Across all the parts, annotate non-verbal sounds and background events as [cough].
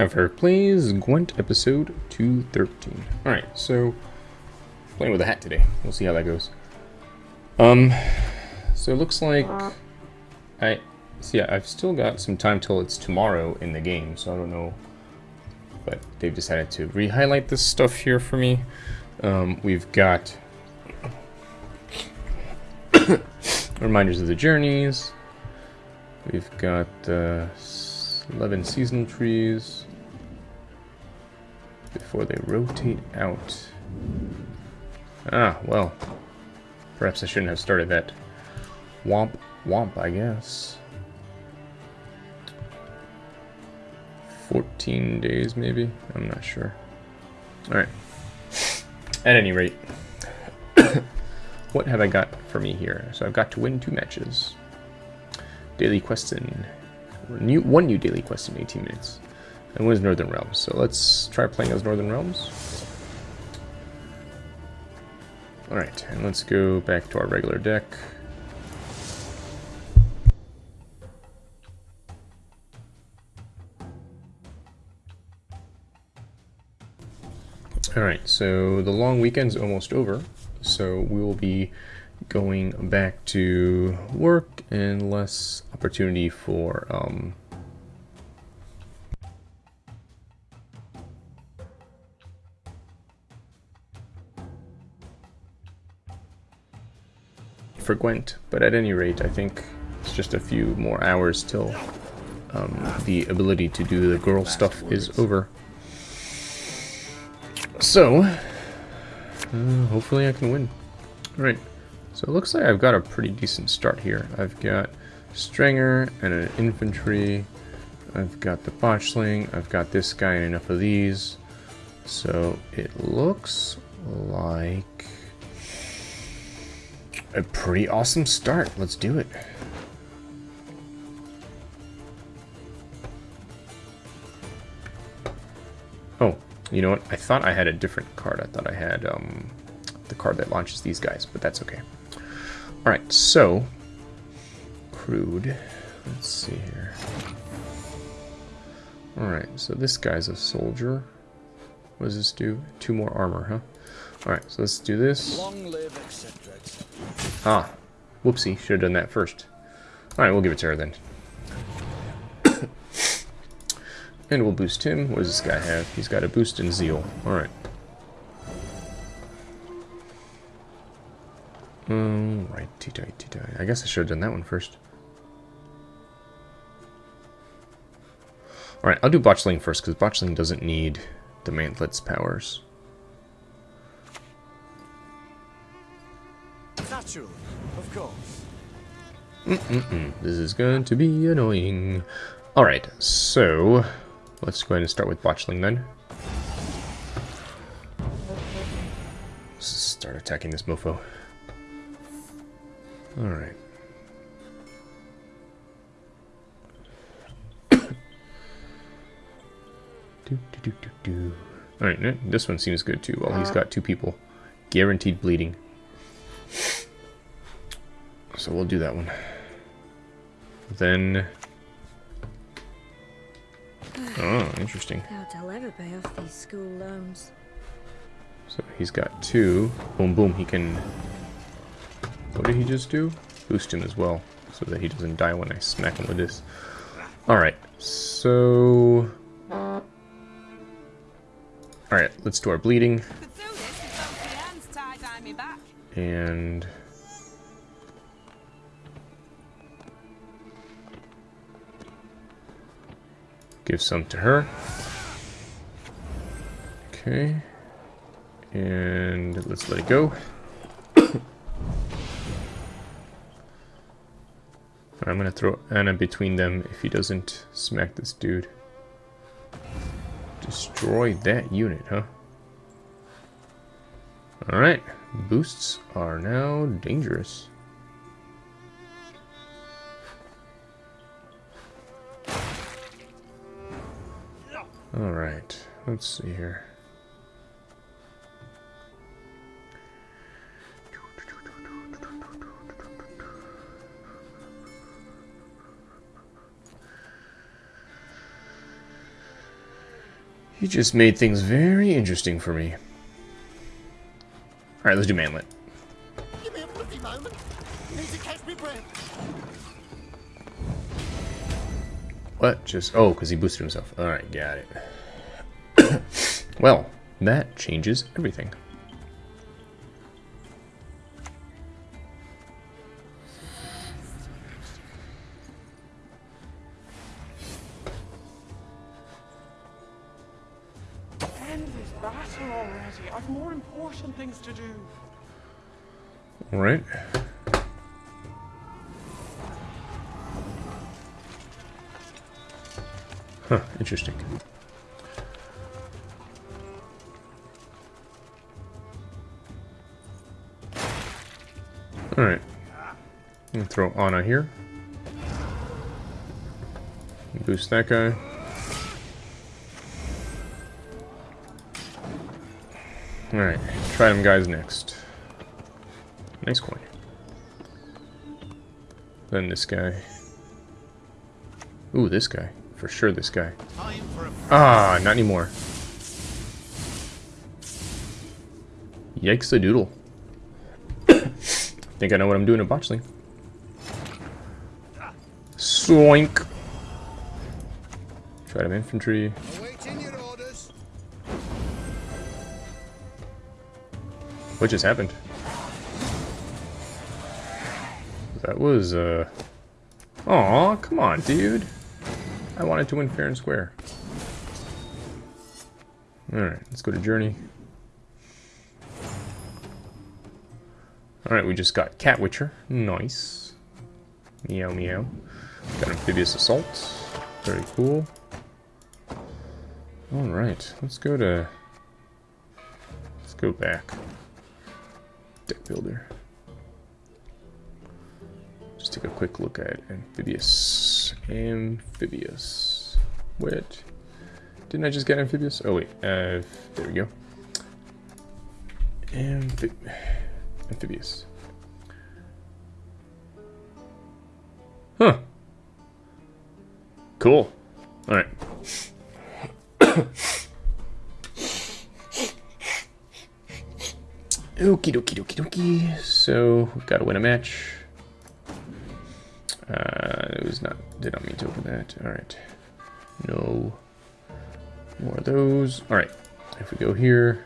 Time for Plays Gwent episode 213. Alright, so playing with a hat today. We'll see how that goes. Um so it looks like I see yeah, I've still got some time till it's tomorrow in the game, so I don't know but they've decided to re-highlight this stuff here for me. Um, we've got [coughs] reminders of the journeys. We've got uh, 11 seasonal trees before they rotate out. Ah, well. Perhaps I shouldn't have started that. Womp, womp, I guess. 14 days, maybe? I'm not sure. Alright. At any rate, [coughs] what have I got for me here? So I've got to win two matches. Daily quest in new one new daily quest in 18 minutes. And wins Northern Realms. So let's try playing as Northern Realms. Alright, and let's go back to our regular deck. Alright, so the long weekend's almost over, so we will be going back to work and less opportunity for um, for Gwent, but at any rate, I think it's just a few more hours till um, the ability to do the girl stuff is over. So, uh, hopefully I can win. Alright. So it looks like I've got a pretty decent start here. I've got Stringer and an infantry. I've got the botchling. I've got this guy and enough of these. So it looks like a pretty awesome start. Let's do it. Oh, you know what? I thought I had a different card. I thought I had um, the card that launches these guys, but that's okay. Alright, so, crude. Let's see here. Alright, so this guy's a soldier. What does this do? Two more armor, huh? Alright, so let's do this. Ah, whoopsie, should have done that first. Alright, we'll give it to her then. [coughs] and we'll boost him. What does this guy have? He's got a boost in zeal. Alright. Um, right, I guess I should have done that one first. Alright, I'll do Botchling first, because Botchling doesn't need the Mantlet's powers. Naturally, of course. Mm -mm -mm. This is going to be annoying. Alright, so let's go ahead and start with Botchling then. Let's start attacking this mofo. Alright. [coughs] do, do, do, do, Alright, this one seems good too. Well, he's got two people. Guaranteed bleeding. So we'll do that one. Then... Oh, interesting. I'll ever pay off these school loans. So he's got two. Boom, boom. He can what did he just do? Boost him as well, so that he doesn't die when I smack him with this. Alright, so... Alright, let's do our bleeding. And... Give some to her. Okay. And let's let it go. [coughs] I'm gonna throw Anna between them if he doesn't smack this dude. Destroy that unit, huh? Alright, boosts are now dangerous. Alright, let's see here. You just made things very interesting for me. Alright, let's do Mantlet. Give me a moment. Need to catch me breath. What? Just oh, because he boosted himself. All right, got it. [coughs] well, that changes everything. End this battle already. I've more important things to do. All Anna here. Boost that guy. Alright, try them guys next. Nice coin. Then this guy. Ooh, this guy. For sure this guy. Ah, not anymore. Yikes a doodle. I [coughs] Think I know what I'm doing at Botchley. Swoink. Try them infantry. Awaiting your orders. What just happened? That was, uh... Aw, come on, dude. I wanted to win fair and square. Alright, let's go to Journey. Alright, we just got Cat Witcher. Nice. Meow meow. Amphibious Assault. Very cool. Alright, let's go to... Let's go back. Deck Builder. Just take a quick look at Amphibious. Amphibious. Wait. Didn't I just get Amphibious? Oh wait, uh, there we go. Amphib amphibious. Cool. Alright. [coughs] Okie dokie dokie dokie. So, we've got to win a match. Uh, it was not, did not mean to open that. Alright. No. More of those. Alright. If we go here.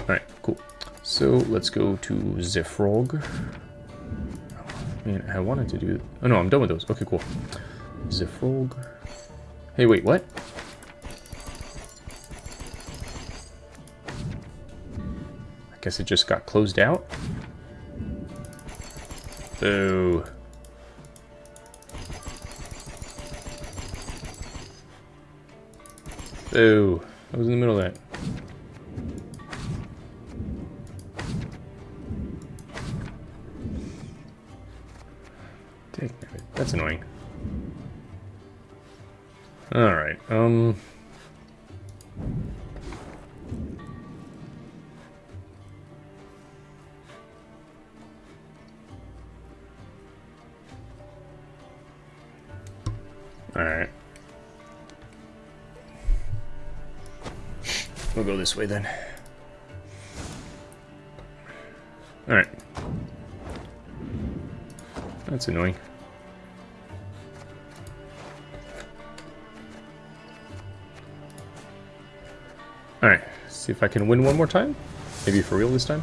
Alright, cool. So, let's go to Zefrog. Man, I wanted to do... Oh no, I'm done with those. Okay, cool. Zefrog. Hey, wait, what? I guess it just got closed out? Boo. Boo. I was in the middle of that. It. That's annoying. Alright, um... Alright. We'll go this way then. Alright. That's annoying. See if I can win one more time. Maybe for real this time.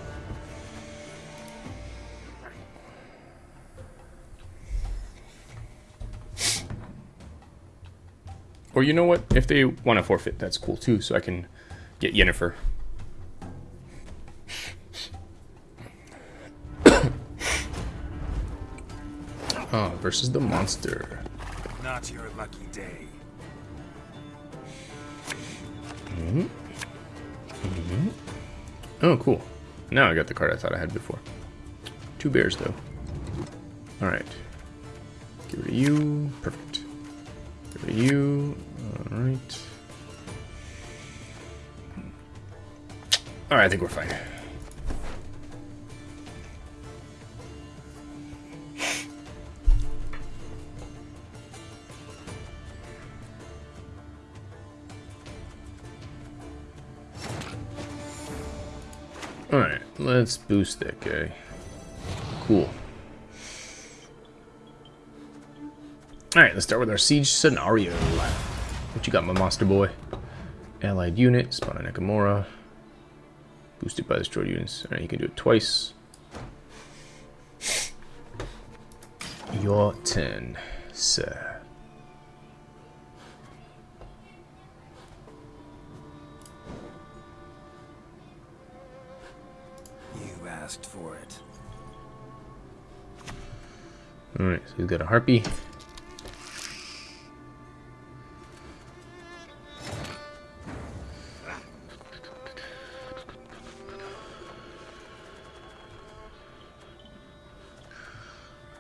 Or you know what? If they want to forfeit, that's cool too, so I can get Yennefer. [coughs] Ah, versus the monster. Not your lucky day. Oh, cool. Now I got the card I thought I had before. Two bears, though. Alright. Get rid of you. Perfect. Get rid of you. Alright. Alright, I think we're fine. Let's boost that guy. Cool. Alright, let's start with our siege scenario. What you got, my monster boy? Allied unit, spawn on Nakamura. Boosted by destroyed units. Alright, you can do it twice. Your turn, sir. Asked for it. Alright, so he's got a harpy.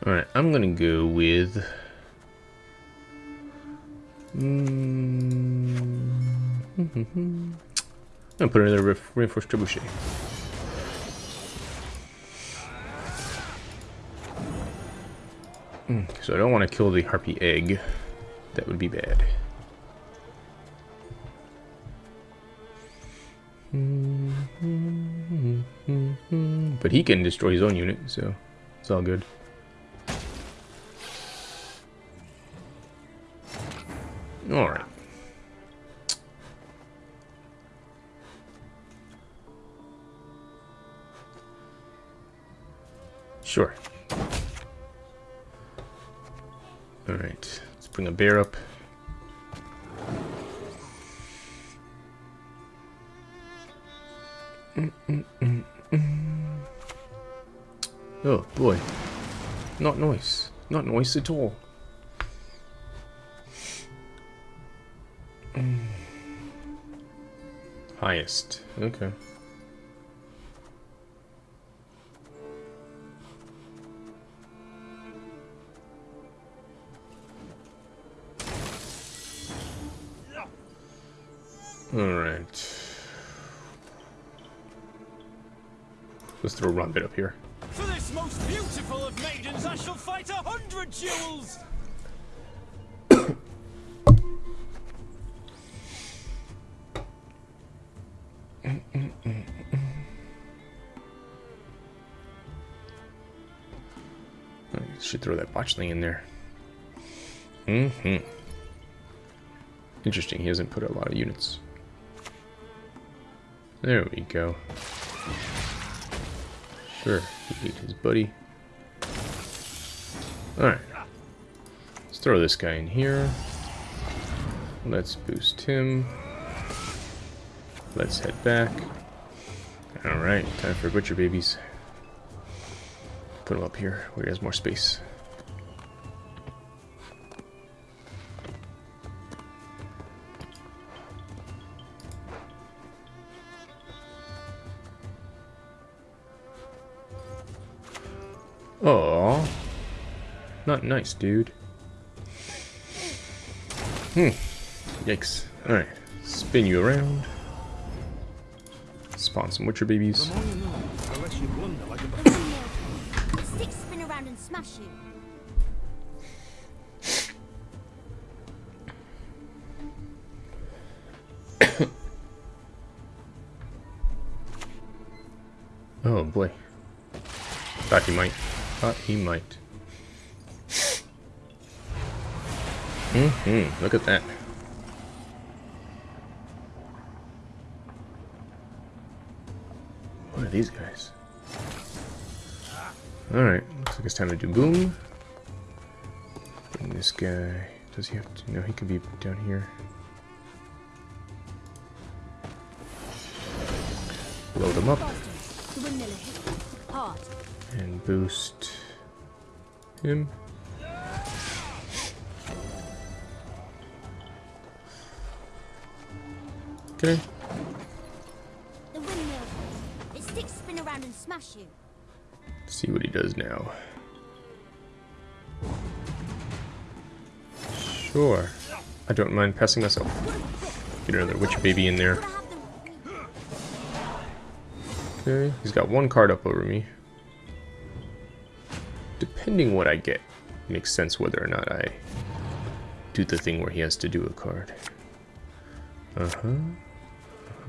Alright, I'm gonna go with... Mm, [laughs] I'm gonna put another reinforced trebuchet. So I don't want to kill the harpy egg. That would be bad. But he can destroy his own unit, so it's all good. Alright. Sure. Bring a bear up. Mm, mm, mm. Oh boy. Not noise. Not noise at all. Highest. Okay. Let's throw a run bit up here. For this most beautiful of maidens, I shall fight a hundred duels! [coughs] Should throw that botchling in there. Mm-hmm. Interesting, he hasn't put a lot of units. There we go. Sure, he ate his buddy. Alright. Let's throw this guy in here. Let's boost him. Let's head back. Alright, time for butcher babies. Put him up here where he has more space. Not nice, dude. Hmm. Yikes. Alright. Spin you around. Spawn some Witcher babies. Unless you blunder like a [coughs] The sticks spin around and smash you. [coughs] Oh boy. Thought he might. Thought he might. Mm-hmm. Look at that. What are these guys? Alright, looks like it's time to do boom. Bring this guy. Does he have to? No, he could be down here. Load him up Boston. The windmiller hit hard. and boost him. Okay. The windmill. Its sticks spin around and smash you. See what he does now. Sure. I don't mind passing myself. Get another witch baby in there. Gotta have them. Okay, he's got one card up over me. Depending what I get, makes sense whether or not I do the thing where he has to do a card. Uh-huh.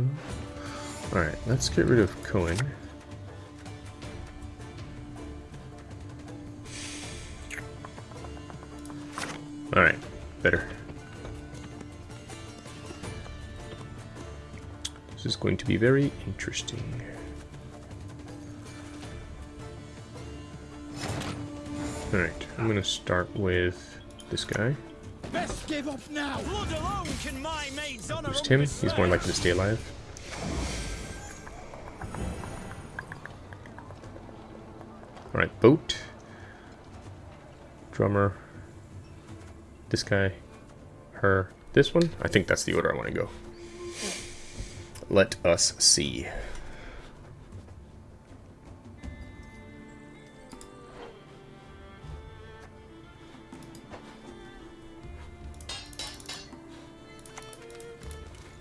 Mm-hmm. Alright, let's get rid of Cohen. Alright, better. This is going to be very interesting. Alright, I'm going to start with this guy. Best give up now. Blood alone can my maid's honor Boost him, he's more likely to stay alive. Alright, boat. Drummer. This guy. Her. This one? I think that's the order I want to go. Let us see.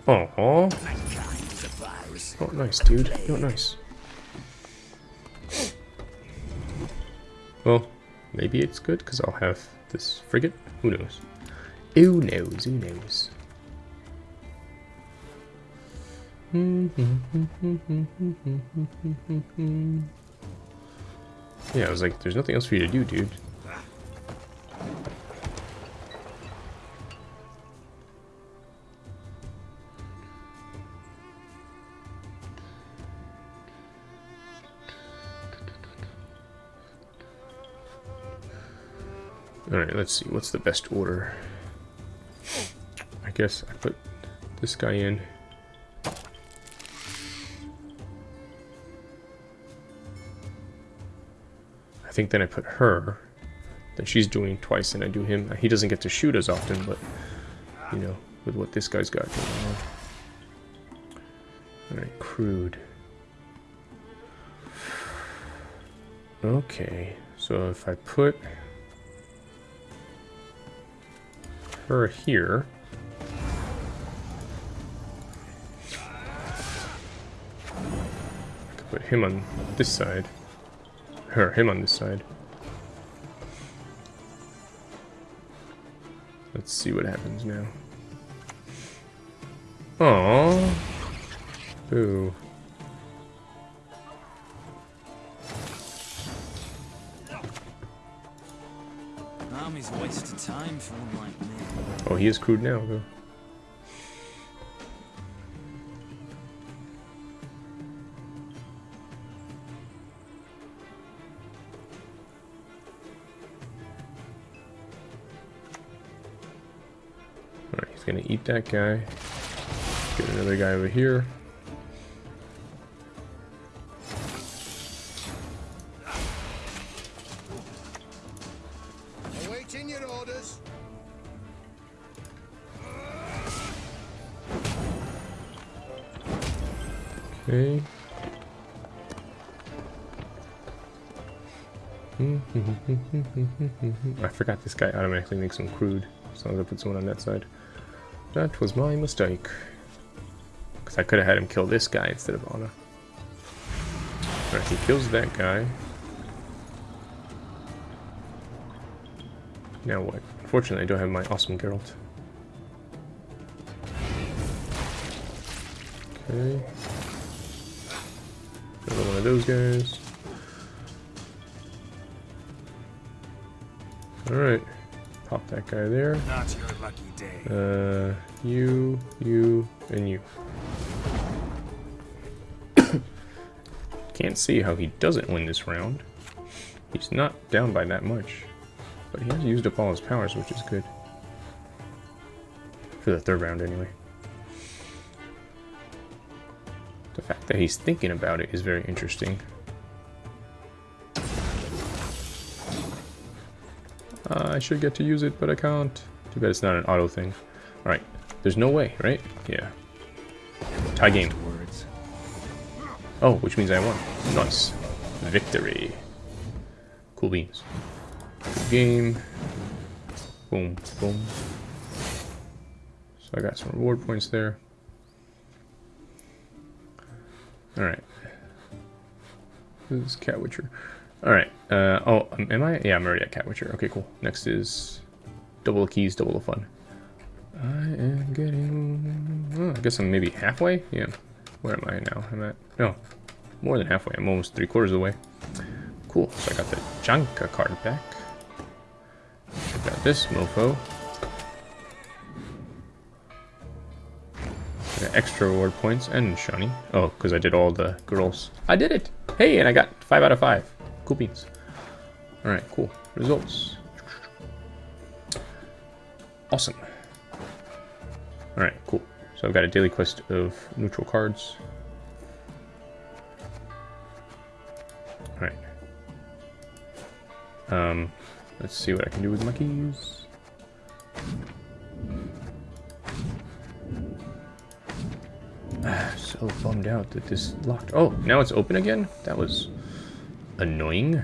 Oh, oh, nice, dude. Not nice. Well, maybe it's good because I'll have this frigate. Who knows? Who knows? Who knows? [laughs] Yeah, I was like, there's nothing else for you to do, dude. Alright, let's see. What's the best order? I guess I put this guy in. I think then I put her. Then she's doing twice and I do him. He doesn't get to shoot as often, but, you know, with what this guy's got going on. Alright, crude. Okay, so if I put her here. I could put him on this side. Her, him on this side. Let's see what happens now. Aww. Boo. Army's a waste of time for one like me. Oh, he is crude now, though. Alright, he's gonna eat that guy. Get another guy over here. Forgot this guy automatically makes him crude, so I'm gonna put someone on that side. That was my mistake. Because I could have had him kill this guy instead of Anna. Alright, he kills that guy. Now what? Unfortunately, I don't have my awesome Geralt. Okay. Another one of those guys. Alright. Pop that guy there. Not your lucky day. Uh, you, you, and you. [coughs] Can't see how he doesn't win this round. He's not down by that much. But he has used up all his powers, which is good. For the third round, anyway. The fact that he's thinking about it is very interesting. Uh, I should get to use it, but I can't. Too bad it's not an auto thing. Alright, there's no way, right? Yeah. Tie game. Oh, which means I won. Nice. Victory. Cool beans. Good game. Boom, boom. So I got some reward points there. Alright. This is Cat Witcher. All right. Uh, oh, um, am I? Yeah, I'm already at Cat Witcher. Okay, cool. Next is double the keys, double the fun. I am getting... Oh, I guess I'm maybe halfway? Yeah. Where am I now? I'm at... No. More than halfway. I'm almost three quarters of the way. Cool. So I got the Janka card back. Check out this mofo. extra reward points and shiny. Oh, because I did all the girls. I did it! Hey, and I got 5 out of 5. Cool beans. Alright, cool. Results. Awesome. Alright, cool. So I've got a daily quest of neutral cards. Alright. Um, let's see what I can do with my keys. so bummed out that this locked. Oh, now it's open again? That was annoying.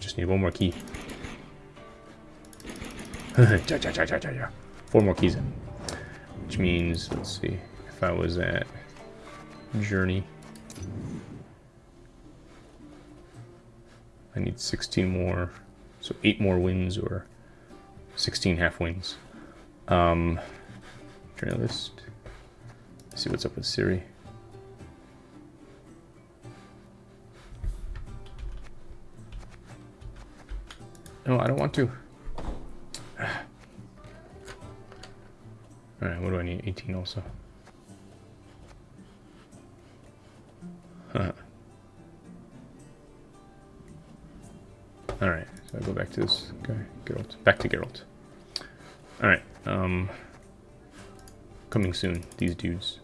Just need one more key. [laughs] Four more keys. Which means, let's see, if I was at Journey. I need 16 more, so 8 more wins or 16 half wins. Um, journalist. See what's up with Ciri. No, I don't want to. [sighs] Alright, what do I need? 18 also. Huh. Alright, so I go back to this guy, Geralt. Back to Geralt. Alright, um... Coming soon, these dudes.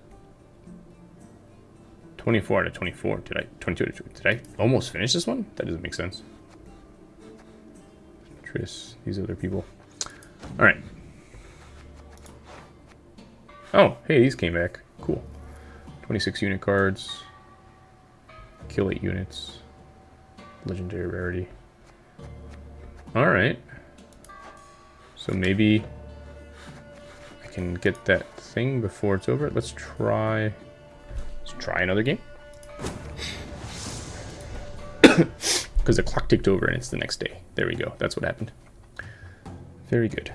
24 out of 24. Did I... 22 out of Did I almost finish this one? That doesn't make sense. Triss, these other people. Alright. Oh, hey, these came back. Cool. 26 unit cards. Kill 8 units. Legendary rarity. Alright. So maybe I can get that thing before it's over. Let's try... Try another game. [coughs] Because the clock ticked over and it's the next day. There we go. That's what happened. Very good.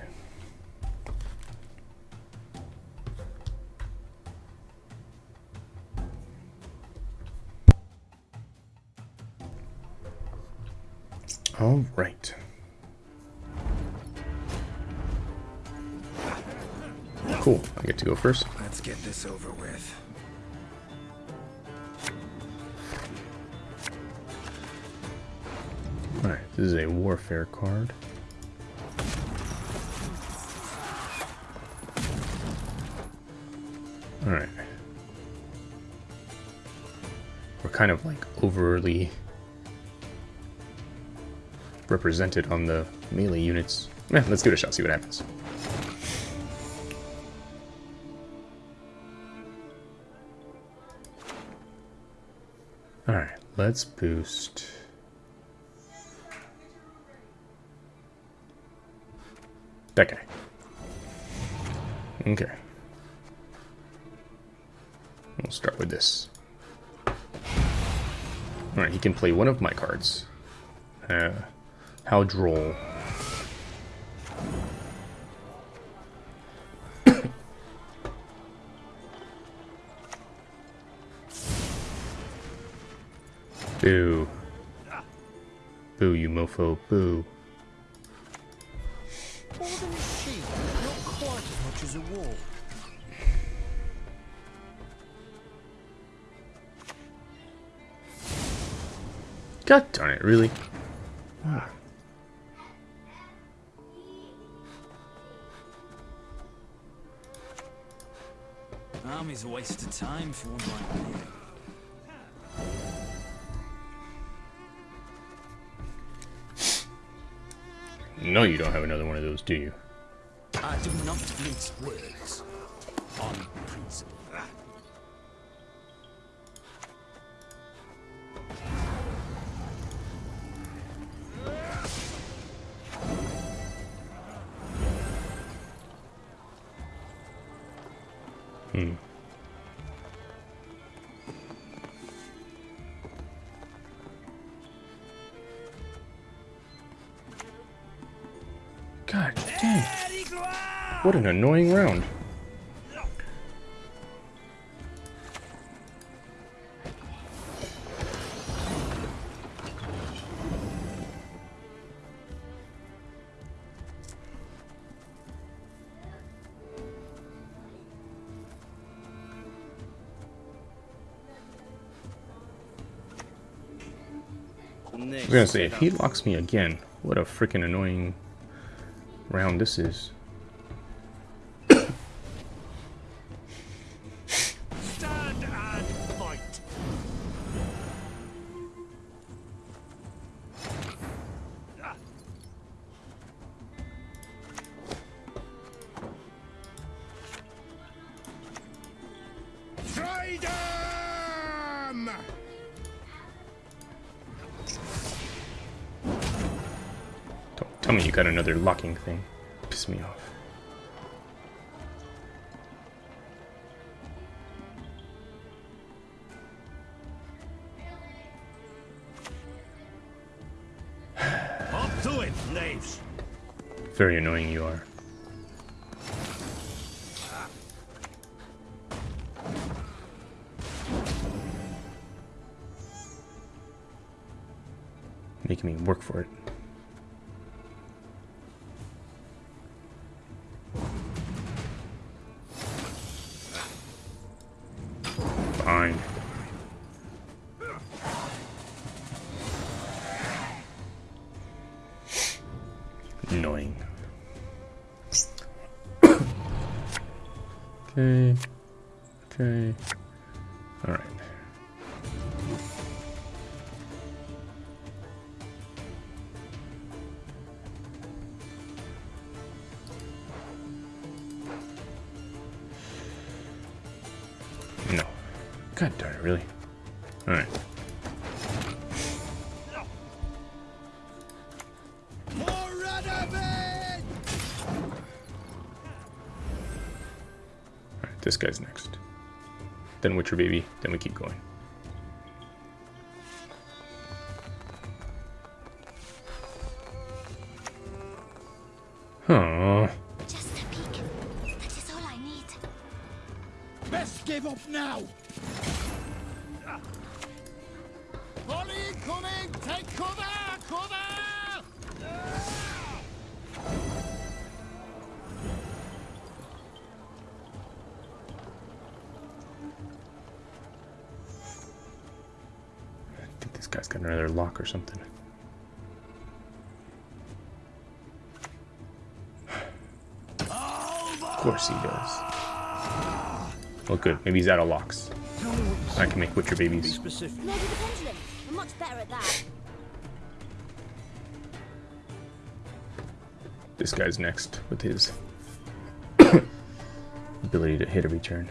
All right. Cool. I get to go first. Let's get this over with. Alright, this is a warfare card. Alright. We're kind of like overly represented on the melee units. Yeah, let's give it a shot, see what happens. Alright, let's boost. That guy. Okay. We'll start with this. Alright, he can play one of my cards. Uh, how droll. [coughs] Boo. Boo, you mofo. Boo. A wolf. God darn it, really? Ah. Army's a waste of time for one like me. No, you don't have another one of those, do you? I do not mince words. On principle. What an annoying round. I was gonna say, if he locks me again, what a freaking annoying round this is. Making me work for it. Then Witcher Baby, then we keep going. Huh. Just a peek. That is all I need. Best give up now. Lock or something. Of course he does. Well, good. Maybe he's out of locks. I can make Witcher babies. This guy's next with his [coughs] ability to hit every turn.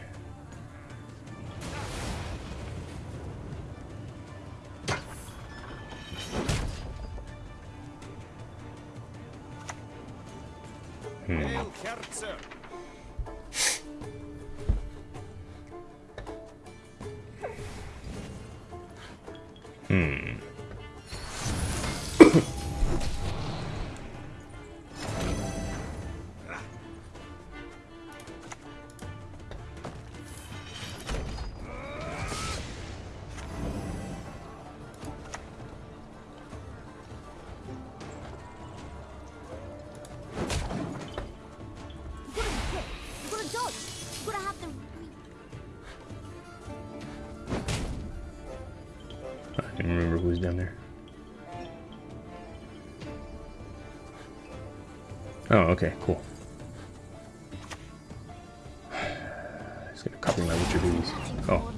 Oh.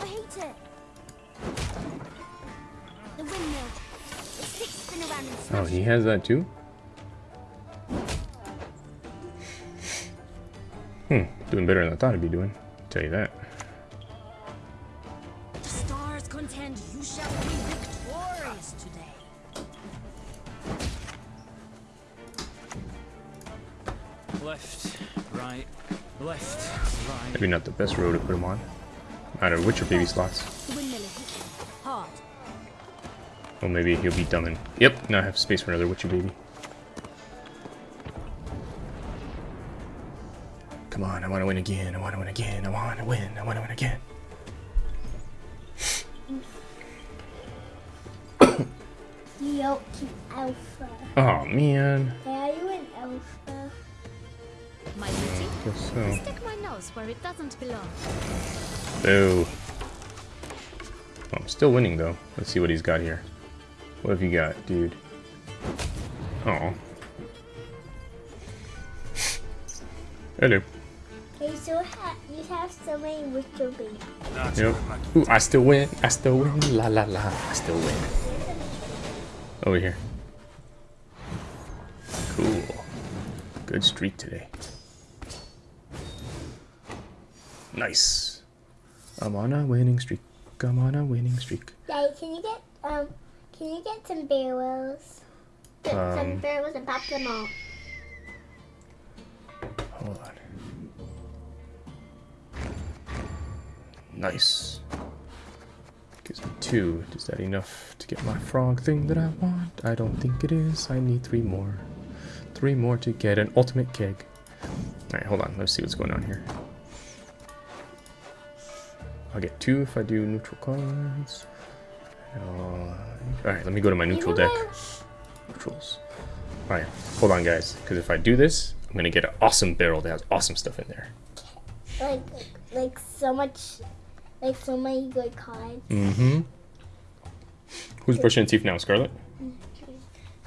I hate it. The windmill. It sticks spin around and oh, smash. he has that too. Doing better than I thought I'd be doing. tell you that. The stars contend you shall be victorious today. Left, right, left, right. Maybe not the best row to put him on. Out of Witcher baby slots. The windmill is hit hard. Well, maybe he'll be dumb and... Yep, now I have space for another Witcher baby. Come on, I want to win again. I want to win again. I want to win. I want to win again. You Yoki Alpha. Oh man. Hey, are you an Alpha? My duty? Guess To so. stick my nose where it doesn't belong. Boo. Oh, I'm still winning though. Let's see what he's got here. What have you got, dude? Oh. Hello. Hey, so ha you have so many Witcher babies. Yep. Ooh, I still win. I still win. La la la. I still win. Over here. Cool. Good streak today. Nice. I'm on a winning streak. I'm on a winning streak. Daddy, can you get um, can you get some barrels? Get some Um, barrels and pop them all. Hold on. Nice. Gives me two. Is that enough to get my frog thing that I want? I don't think it is. I need three more. Three more to get an ultimate keg. Alright, hold on. Let's see what's going on here. I'll get two if I do neutral cards. Uh, Alright, let me go to my neutral deck. Neutrals. Alright, hold on guys, because if I do this, I'm gonna get an awesome barrel that has awesome stuff in there. Like, like so much, like so many good cards. Mm-hmm. Who's brushing teeth now, Scarlet?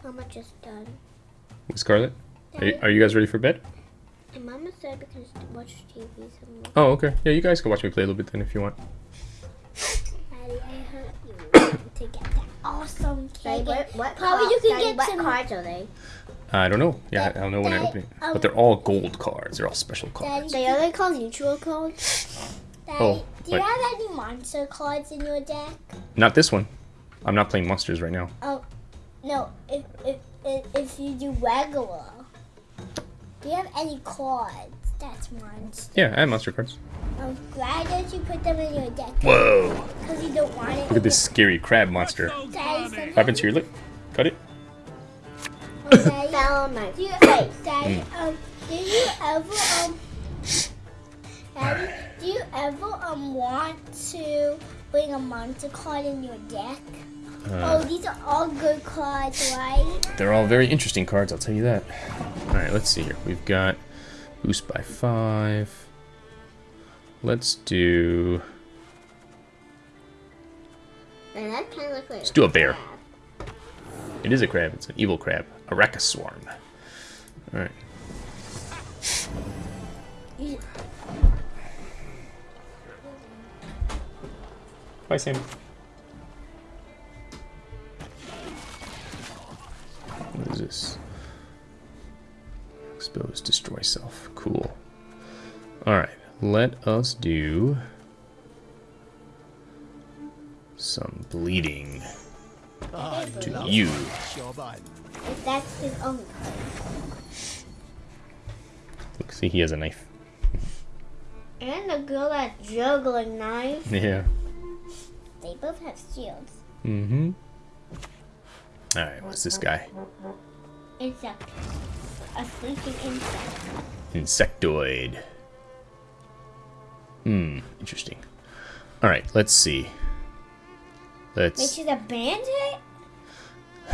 How much is done? With Scarlet? Are you, are you guys ready for bed? And Mama said because to watch TV some Oh, okay. Yeah, you guys can watch me play a little bit then if you want. Daddy, I hope you [coughs] to get that awesome cake. what, what Probably you cards- can Daddy, get what some. cards are they? I don't know. Yeah, I don't know when I Dad, open it. um, But they're all gold cards. They're all special cards. Daddy, They are they called neutral cards? [laughs] Daddy, Oh, do you have any monster cards in your deck? Not this one. I'm not playing monsters right now. Oh, no. If if if, if you do regular, do you have any cards? That's monster. Yeah, I have monster cards. Um, why don't you put them in your deck? Whoa! Because you don't want it. Look at this scary crab monster. Daddy, sometimes- What happened to your lip? Cut it? Oh, Daddy, [laughs] Fell on my do you, face. Daddy, Hmm. um, do you ever um, Daddy, do you ever um want to bring a monster card in your deck? Uh, oh, these are all good cards, right? They're all very interesting cards, I'll tell you that. Alright, let's see here. We've got boost by five. Let's do And that kind of looks like let's do a bear. It is a crab, it's an evil crab. A swarm. Alright. Bye Sam. What is this? Expose, destroy self. Cool. Alright, let us do some bleeding to you. If that's his own. Look, see, he has a knife. And the girl that's juggling knife. [laughs] Yeah. They both have shields. Mm-hmm. Alright, what's this guy? Insect. A sleeping insect. Insectoid. Hmm, interesting. Alright, let's see. Let's... she's a bandit?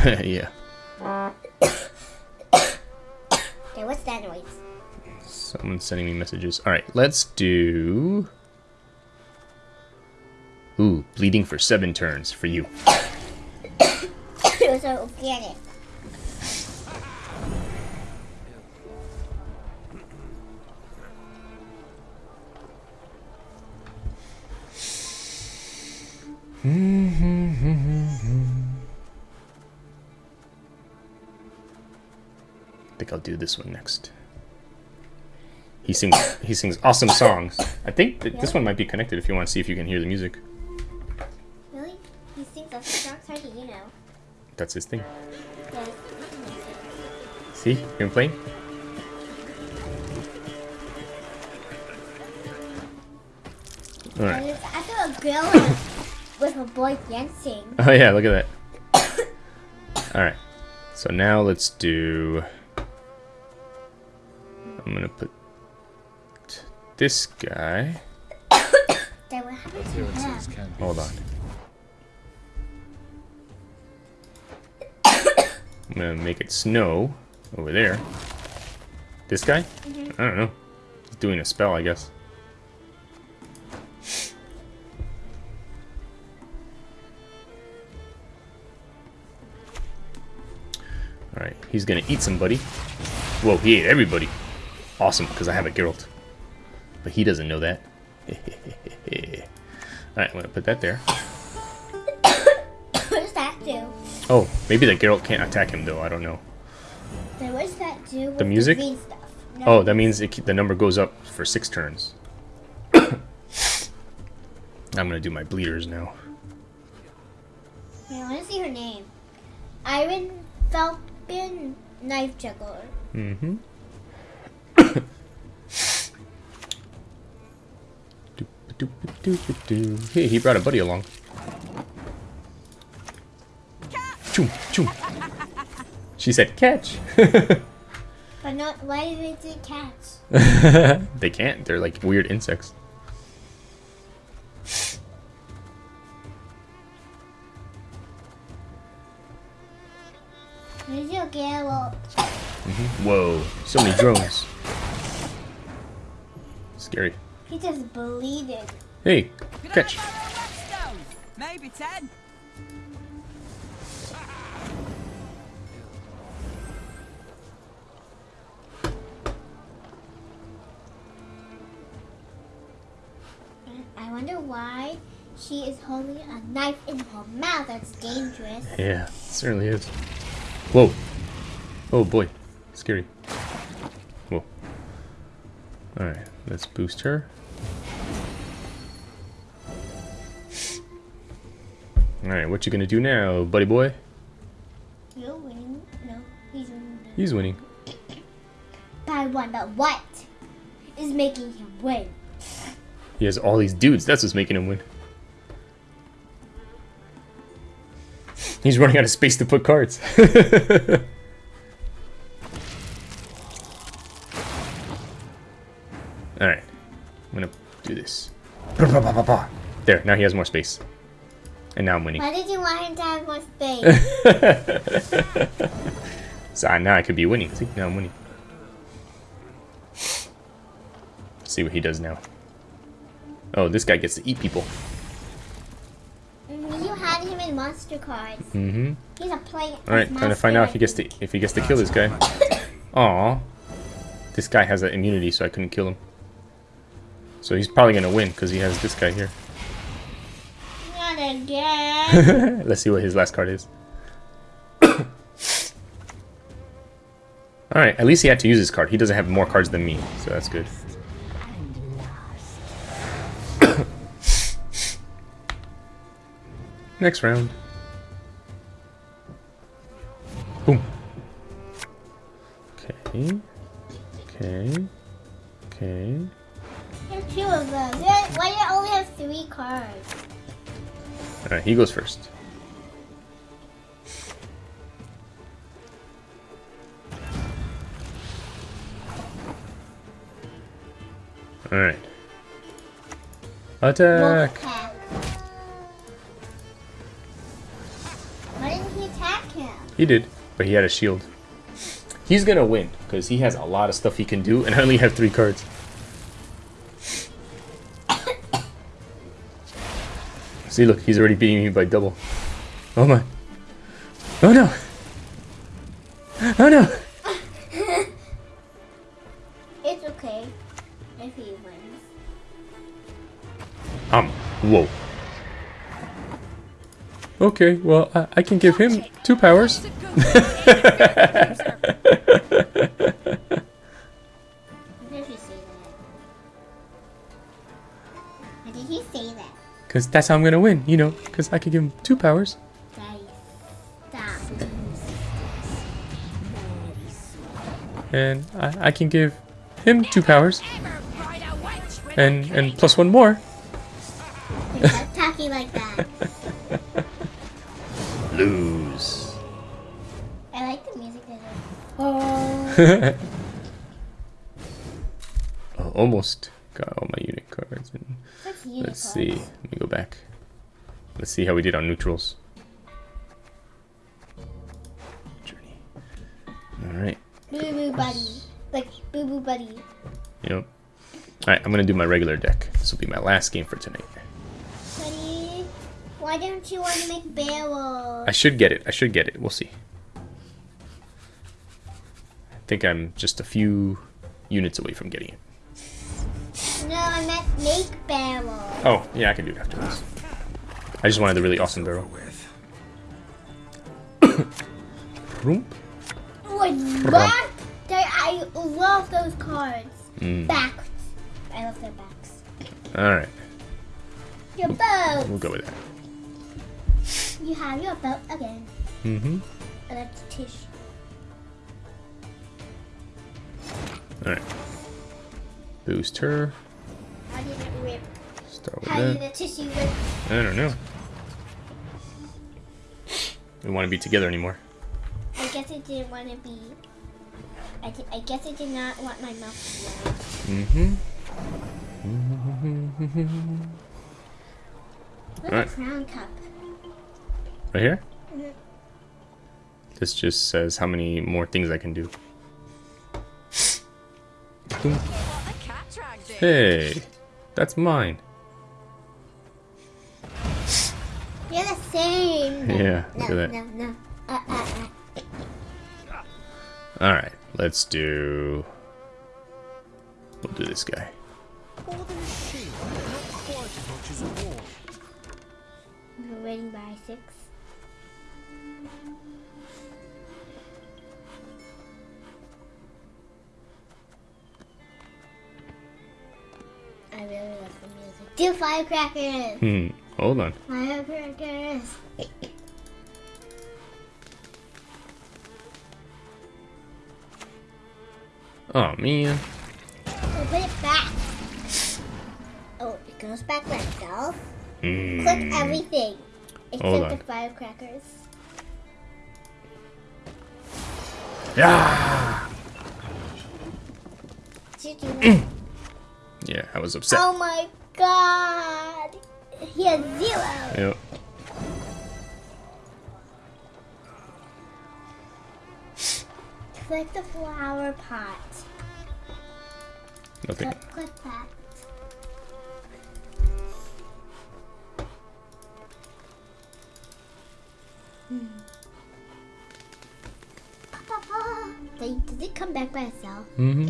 [laughs] yeah. [coughs] Okay, what's that noise? Someone's sending me messages. Alright, let's do... Ooh, bleeding for seven turns for you. it was so organic. I think I'll do this one next. He sings he sings awesome songs. I think that this one might be connected if you want to see if you can hear the music. That's his thing. See? You can play? Alright. I saw a girl with a boy dancing. [laughs] Oh yeah, look at that. Alright. So now let's do I'm gonna put this guy. [coughs] Then what happened to him? Hold on. Gonna make it snow over there. This guy? Mm-hmm. I don't know. He's doing a spell, I guess. Alright, he's gonna eat somebody. Whoa, he ate everybody. Awesome, because I have a Geralt. But he doesn't know that. [laughs] Alright, I'm gonna put that there. Oh, maybe the Geralt can't attack him though, I don't know. Then what does that do with The music? stuff? No. Oh, that means it, the number goes up for six turns. [coughs] I'm gonna do my bleeders now. I want to see her name. Iron Falcon Knife Juggler. Mm-hmm. [coughs] Hey, he brought a buddy along. Choom, choom. She said catch. [laughs] But not, why did they say cats? [laughs] they can't. They're like weird insects. Where's your Geralt? Mm-hmm. Whoa, so many drones. Scary. He just bleeded. Hey, catch. Maybe ten. Wonder why she is holding a knife in her mouth. That's dangerous. Yeah, it certainly is. Whoa. Oh boy, scary. Whoa. Alright, let's boost her. Alright, what you gonna do now, buddy boy? You're winning. No, he's winning. He's winning. But I wonder what is making him win. He has all these dudes, that's what's making him win. He's running out of space to put cards. [laughs] Alright, I'm gonna do this. [laughs] There, now he has more space. And now I'm winning. Why did you want him to have more space? [laughs] So uh, now I could be winning. See, now I'm winning. see what he does now. Oh, this guy gets to eat people. Mm, you had him in monster cards. Mm-hmm. He's a play. All right, trying to find out if he gets to if he gets to kill this guy. [coughs] Aw, this guy has an immunity, so I couldn't kill him. So he's probably gonna win because he has this guy here. Not [laughs] again. [laughs] Let's see what his last card is. [coughs] All right, at least he had to use his card. He doesn't have more cards than me, so that's good. Next round. Boom. Okay. Okay. Okay. There's two of them. There- Why do you only have three cards? Alright, he goes first. Alright. Attack! He did, but he had a shield. He's gonna win, because he has a lot of stuff he can do, and I only have three cards. See, look, he's already beating me by double. Oh my. Oh no! Oh no! Okay, well, I, I can give him two powers. Why did he say that? Why did he say that? Because that's how I'm gonna win, you know, because I could give him two powers. And I, I can give him two powers. And, and plus one more. Oh. almost got all my unit cards. And unit let's see. Let me go back. Let's see how we did on neutrals. Journey. Alright. Boo Boo Buddy. Like Boo Boo Buddy. Yep. Alright, I'm gonna do my regular deck. This will be my last game for tonight. Buddy, why don't you want to make barrels? I should get it. I should get it. We'll see. I think I'm just a few units away from getting it. No, I meant make barrels. Oh, yeah, I can do it after this. I just wanted the really awesome barrel. [coughs] Vroom. What? I love those cards. Mm. Backs. I love their backs. Alright, Your boat. we'll go with that. You have your boat again. Mm-hmm. And that's Triss. Alright. Boost her. How did it rip? Start with How did that. the tissue rip? I don't know. We want to be together anymore. I guess it didn't want to be. I, di- I guess it did not want my mouth to Mm-hmm. Look Alright. a crown cup. Right here? Mhm. This just says how many more things I can do. Hey, that's mine. You're the same. Yeah, no, look at that. No, no. Uh, uh, uh. All right, let's do. We'll do this guy. More than a shield, not quite as much as a wall. We're waiting by six. Do firecrackers! Hmm. Hold on. Firecrackers! Oh man. Oh, put it back. Oh, it goes back by itself. Mm. Click everything except the firecrackers. Yeah. Did you do [clears throat] Yeah, I was upset. Oh my god! He has zero. Yep. Click the flower pot. Nothing. Click, click that. Hmm. Does it come back by itself? Mm-hmm.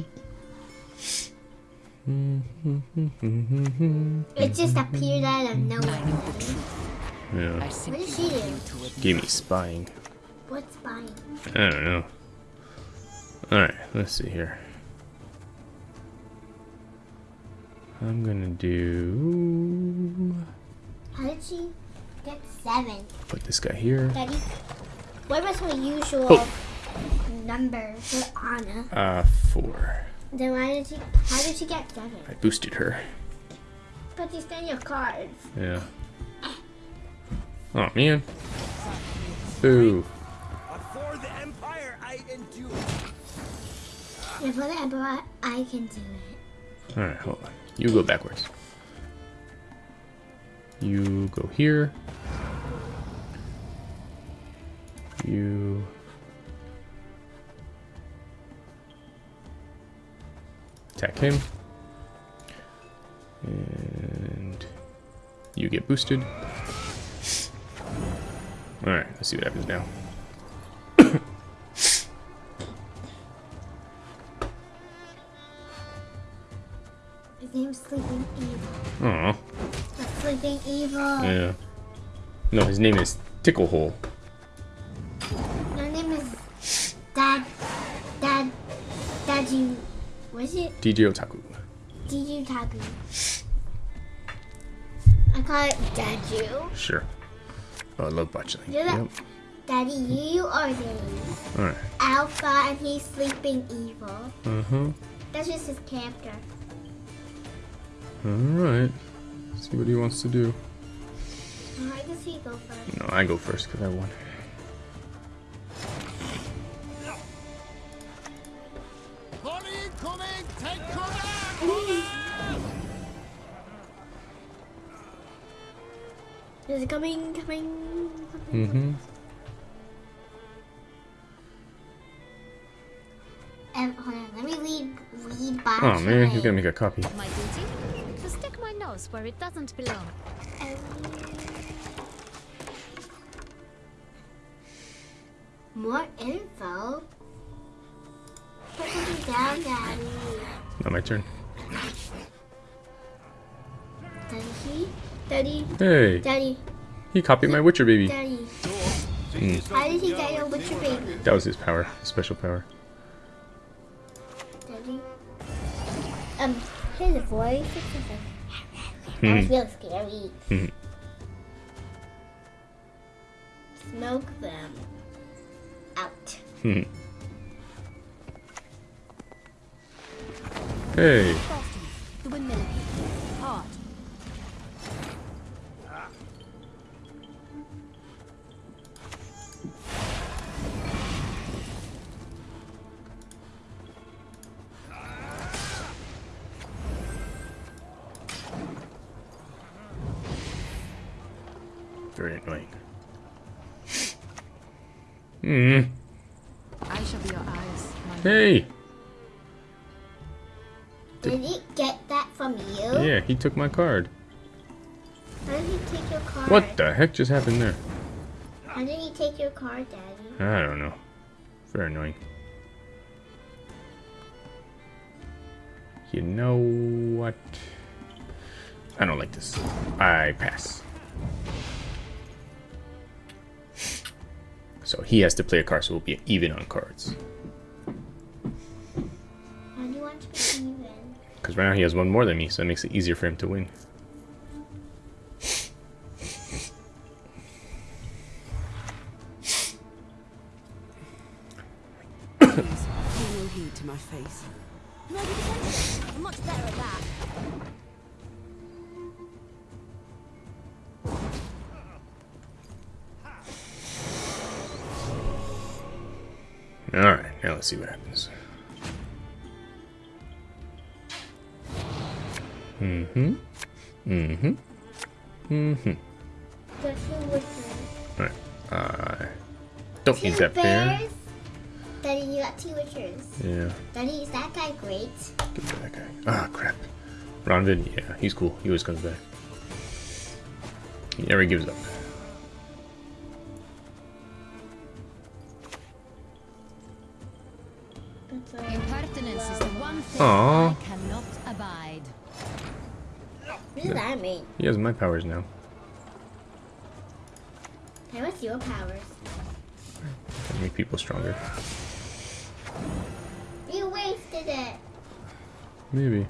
It just appeared out of nowhere. Yeah. What did she do? Give me spying. What's spying? I don't know. Alright, let's see here. I'm gonna do. How did she get seven? Put this guy here. Daddy, what was her usual Oh. number for Anna? Uh, four. Then why did she? How did she get seven? I boosted her. But you stand your cards. Yeah. Oh man. Boo. For the Empire, I endure. If for the emperor, I can do it. Alright, hold on. You go backwards. You go here. You. Attack him. And you get boosted. Alright, let's see what happens now. His name's Sleeping Evil. Aw. The Sleeping Evil. Yeah. No, his name is Ticklehole. What's it? DJ Otaku. I call it Dadu. Sure. Oh, I love botchling. You're Yep. Daddy, you are the Alright. Alpha and he's Sleeping Evil. Uh-huh. That's just his character. Alright. See what he wants to do. Why does he go first? No, I go first because I won. Is it coming? Coming? Mm-hmm. Um, hold on, let me read read back. Oh man, he's gonna make a copy. My duty? To stick my nose where it doesn't belong. More info. Put something down, Daddy. Not my turn. Daddy, Daddy, Hey, Daddy, he copied my Witcher baby. Daddy. Mm, How did he get your Witcher baby? that was his power, his special power. Daddy. Um, his voice. That was Hmm. real scary. Hmm. Smoke them out. Hmm. Hey, Hmm. I shall be your eyes, my Hey, Did he get that from you? yeah, he took my card. How did he take your card? What the heck just happened there? How did he take your card, Daddy? I don't know. Very annoying. You know what? I don't like this. I pass. So he has to play a card, so we'll be even on cards. How do you want to be even? Because right now he has one more than me, so it makes it easier for him to win. Pay no heed to my face. No, because I'm much better at that. Let's see what happens. Mm-hmm. Mm-hmm. Mm-hmm. Just your Witcher. Alright. Uh, don't Two use that bear. Daddy, you got two Witchers. Yeah. Daddy, is that guy great? Give me that guy. Ah, crap. Ronvid, yeah, he's cool. He always comes back. He never gives up. He has my powers now. Hey, what's your powers? That make people stronger. You wasted it. Maybe.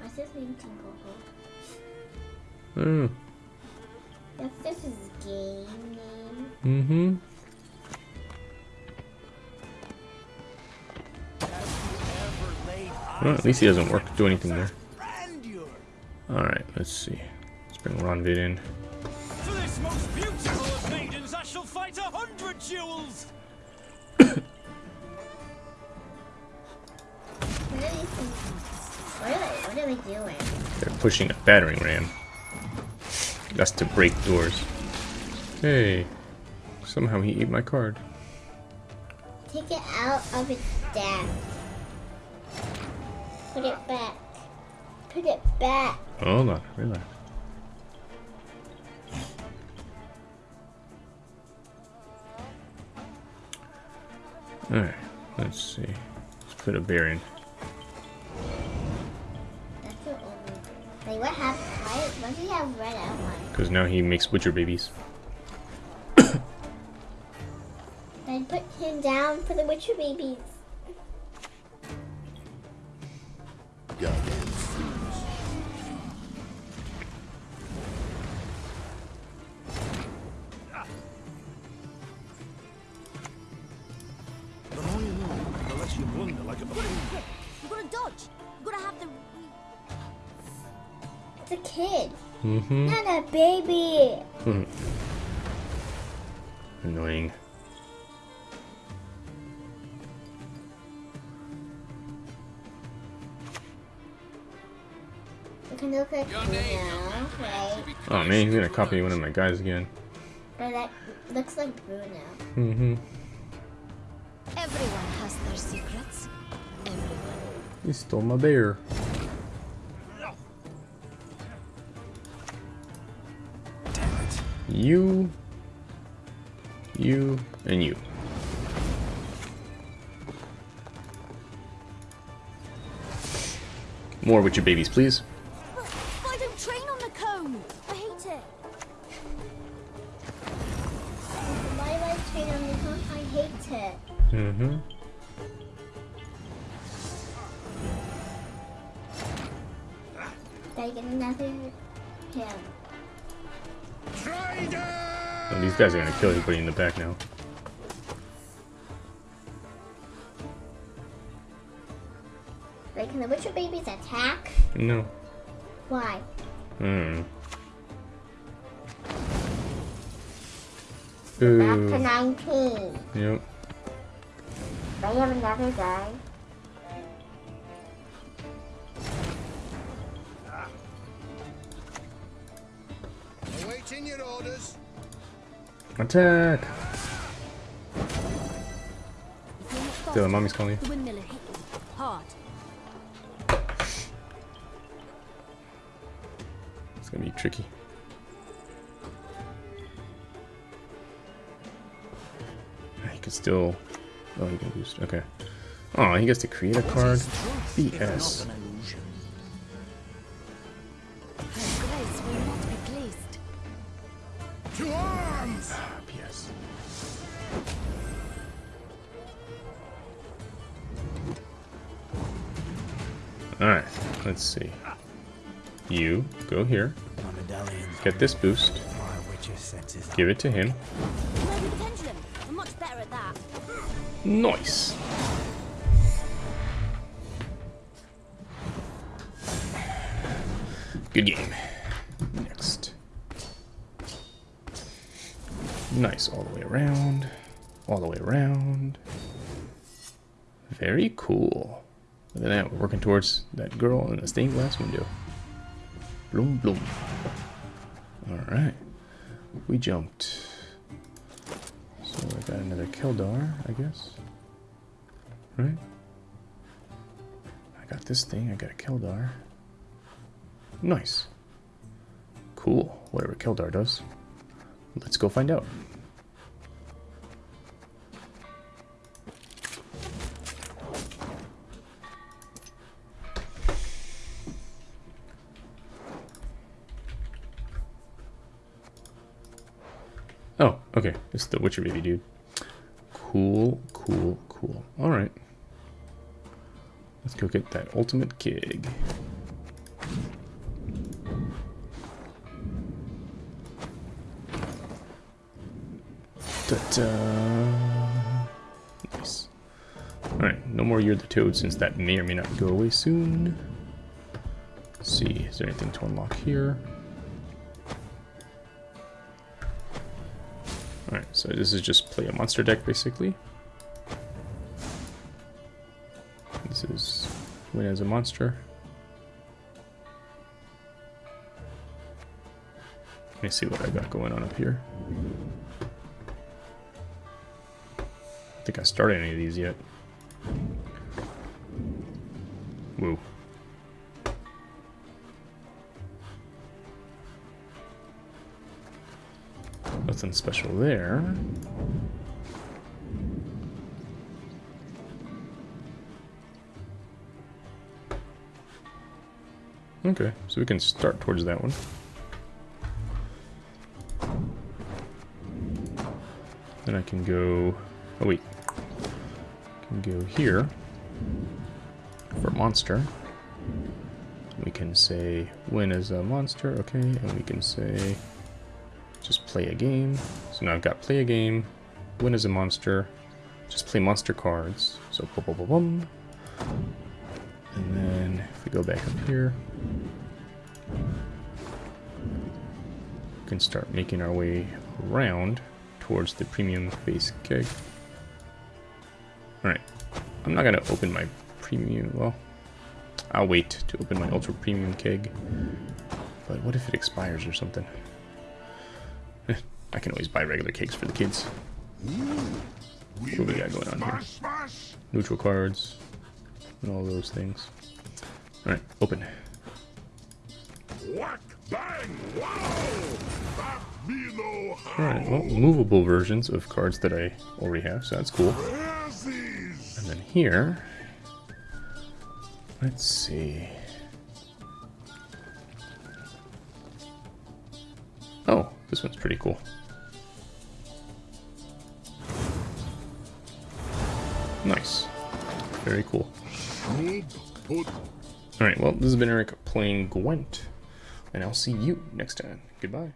What's his name, Tinkle? I don't know. Well, at least he doesn't work do anything there. Alright, let's see. Let's bring Ronvid in. For this most beautiful of maidens, I shall fight a hundred duels. What are these things? What are they, what are doing? They're pushing a battering ram. That's to break doors. Hey. Somehow he ate my card. Take it out of its deck. Put it back. Put it back. Oh, Hold on, relax. Alright, let's see. Let's put a bear in. That's your only. Like, what happened? Why, why does he have red outline? Because now he makes Witcher babies. [coughs] Then put him down for the Witcher babies. Baby. [laughs] Annoying. You can look like you now. right? Oh man, he's gonna copy one of my guys again. But that looks like Bruno. Mm-hmm. Everyone has their secrets. Everyone. He stole my bear. You, you, and you. More with your babies, please. But I don't train on the cone. I hate it. Why do I train on the phone? I hate it. Mm-hmm. Did I get another him? Oh, these guys are gonna kill everybody in the back now. Wait, can the Witcher babies attack? No. Why? Hmm. Back to 19. Yep. I have another guy? Attack! You're not mommy's calling you. The windmiller hit you. Hard. It's gonna be tricky. Ah, he could still. Oh, he can boost. Okay. Oh, he gets to create a card. BS. Let's see. You go here, get this boost, give it to him. Nice. Good game. Next. Nice, all the way around. All the way around. Very cool. Look at that, we're working towards that girl in the stained glass window. Bloom, bloom. Alright. We jumped. So I got another Keldar, I guess. Right? I got this thing, I got a Keldar. Nice. Cool. Whatever Keldar does. Let's go find out. Okay. It's the Witcher baby dude. Cool, cool, cool. Alright. Let's go get that ultimate keg. Ta-da. Nice. Alright, no more of the Toad since that may or may not go away soon. Let's see, is there anything to unlock here? So this is just play a monster deck basically. This is win as a monster. Let me see what I got going on up here. I think I started any of these yet. Nothing special there. Okay, so we can start towards that one. Then I can go... Oh wait. I can go here for monster. We can say win as a monster, okay, and we can say play a game. So now I've got play a game, win as a monster, just play monster cards. So boom, boom, boom, boom. And then if we go back up here, we can start making our way around towards the premium base keg. Alright, I'm not gonna open my premium, well, I'll wait to open my ultra premium keg But what if it expires or something? [laughs] I can always buy regular cakes for the kids. What do we got going on here? Neutral cards and all those things. Alright, open. Whack, bang, wow! That me know how. Alright, well, movable versions of cards that I already have, so that's cool. And then here, let's see. This one's pretty cool. Nice. Very cool. Alright, well, this has been Eric playing Gwent, and I'll see you next time. Goodbye.